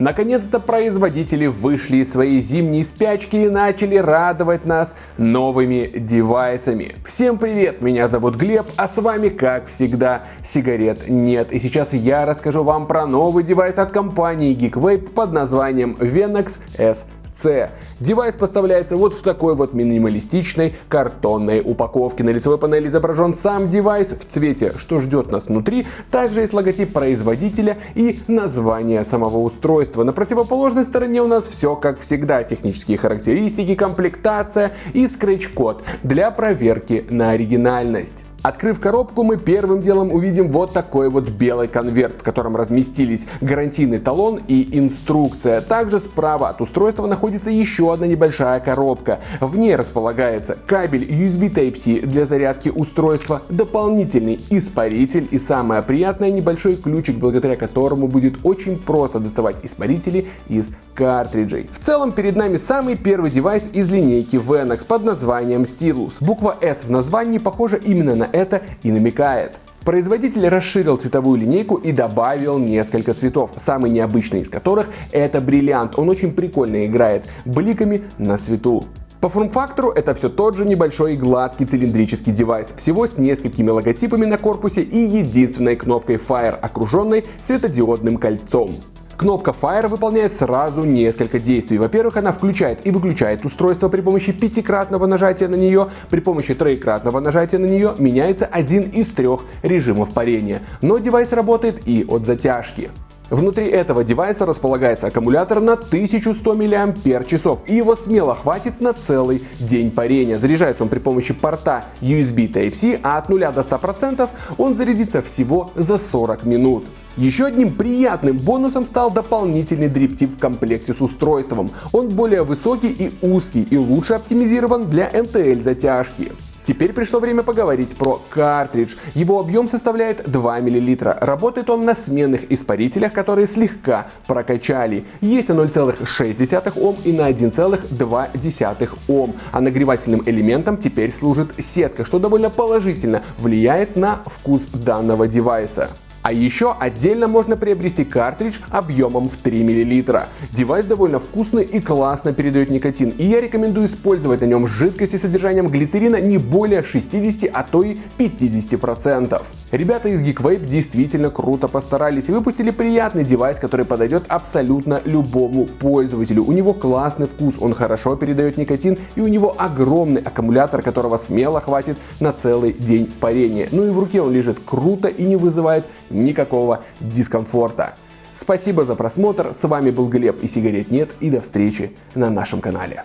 Наконец-то производители вышли из своей зимней спячки и начали радовать нас новыми девайсами. Всем привет, меня зовут Глеб, а с вами, как всегда, сигарет нет. И сейчас я расскажу вам про новый девайс от компании GeekVape под названием Wenax S-C. Девайс поставляется вот в такой вот минималистичной картонной упаковке. На лицевой панели изображен сам девайс в цвете, что ждет нас внутри. Также есть логотип производителя и название самого устройства. На противоположной стороне у нас все как всегда. Технические характеристики, комплектация и скретч-код для проверки на оригинальность. Открыв коробку, мы первым делом увидим вот такой вот белый конверт, в котором разместились гарантийный талон и инструкция. Также справа от устройства находится еще одна небольшая коробка. В ней располагается кабель USB Type-C для зарядки устройства, дополнительный испаритель и самое приятное небольшой ключик, благодаря которому будет очень просто доставать испарители из картриджей. В целом перед нами самый первый девайс из линейки Venox под названием Stylus. Буква S в названии похожа именно на это и намекает. Производитель расширил цветовую линейку и добавил несколько цветов, самый необычный из которых это бриллиант. Он очень прикольно играет бликами на свету. По форм-фактору это все тот же небольшой гладкий цилиндрический девайс, всего с несколькими логотипами на корпусе и единственной кнопкой Fire, окруженной светодиодным кольцом. Кнопка Fire выполняет сразу несколько действий. Во-первых, она включает и выключает устройство при помощи пятикратного нажатия на нее. При помощи троекратного нажатия на нее меняется один из трех режимов парения. Но девайс работает и от затяжки. Внутри этого девайса располагается аккумулятор на 1100 мАч, и его смело хватит на целый день парения. Заряжается он при помощи порта USB Type-C, а от 0 до 100% он зарядится всего за 40 минут. Еще одним приятным бонусом стал дополнительный дриптип в комплекте с устройством. Он более высокий и узкий и лучше оптимизирован для NTL затяжки. Теперь пришло время поговорить про картридж. Его объем составляет 2 мл. Работает он на сменных испарителях, которые слегка прокачали. Есть на 0,6 Ом и на 1,2 Ом. А нагревательным элементом теперь служит сетка, что довольно положительно влияет на вкус данного девайса. А еще отдельно можно приобрести картридж объемом в 3 мл. Девайс довольно вкусный и классно передает никотин, и я рекомендую использовать на нем жидкости с содержанием глицерина не более 60, а то и 50%. Ребята из GeekVape действительно круто постарались и выпустили приятный девайс, который подойдет абсолютно любому пользователю. У него классный вкус, он хорошо передает никотин и у него огромный аккумулятор, которого смело хватит на целый день парения. Ну и в руке он лежит круто и не вызывает никакого дискомфорта. Спасибо за просмотр, с вами был Глеб и сигарет нет и до встречи на нашем канале.